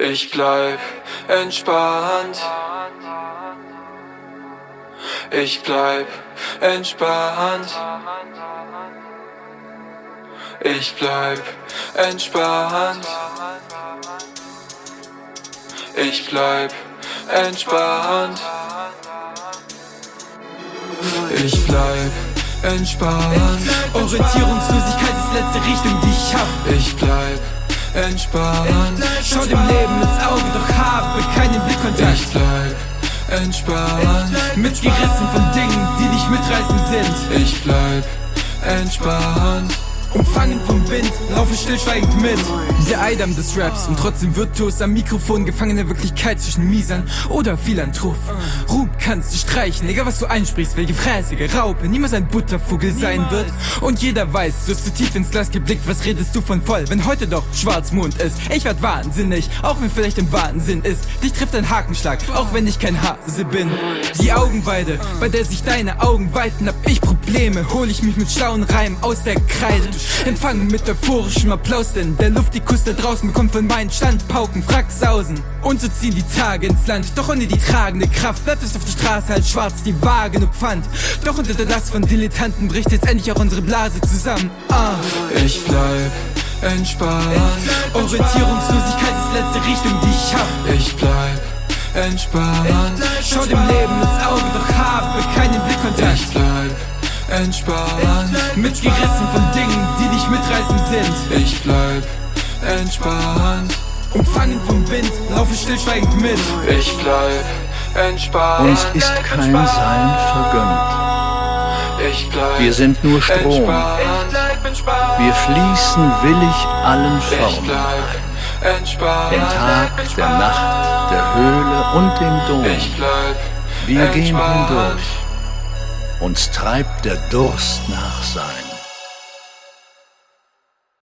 Ich bleib entspannt. Ich bleib entspannt. Ich bleib entspannt. Ich bleib entspannt. Ich bleib entspannt. Orientierungslosigkeit ist letzte Richtung, die ich hab. Ich bleib entspannt. Schau dem Leben ins Auge, doch habe keinen Blickkontakt. Ich bleib entspannt. Mitgerissen von Dingen, die nicht mitreißen sind. Ich bleib entspannt. Umfangen vom Wind, laufe stillschweigend mit. Der Eidam des Raps und trotzdem virtuos am Mikrofon Gefangen in der Wirklichkeit zwischen Miesern oder Philanthrop. Ruhm kannst du streichen, egal was du einsprichst Welche fräßige Raupe niemals ein Buttervogel sein wird. Und jeder weiß, du hast zu tief ins Glas geblickt Was redest du von voll, wenn heute doch Schwarzmond ist? Ich werd wahnsinnig, auch wenn vielleicht im Wahnsinn ist. Dich trifft ein Hakenschlag, auch wenn ich kein Hase bin. Die Augenweide, bei der sich deine Augen weiten Hab ich Probleme, hol ich mich mit schlauen Reimen aus der Kreide Empfangen mit euphorischem Applaus, denn der Luft die Kuss da draußen bekommt von meinen Standpauken Fracksausen. Und so ziehen die Tage ins Land, doch ohne die tragende Kraft bleibt es auf der Straße halt schwarz, die Waage nur Pfand. Doch unter der Last von Dilettanten bricht jetzt endlich auch unsere Blase zusammen. Ah. Ich bleib entspannt. Orientierungslosigkeit ist letzte Richtung, die ich hab. Ich bleib entspannt. Schau dem Leben ins entspannt. Mitgerissen von Dingen, die nicht mitreißen sind. Ich bleib entspannt. Umfangen vom Wind, laufe stillschweigend mit. Ich bleib entspannt. Uns ist kein Sein vergönnt. Ich bleib Wir sind nur Strom. Wir fließen willig allen Ich Formen. bleib entspannt. Den Tag, der Nacht, der Höhle und dem Dom. Ich bleib Wir gehen hindurch. Uns treibt der Durst nach Sein.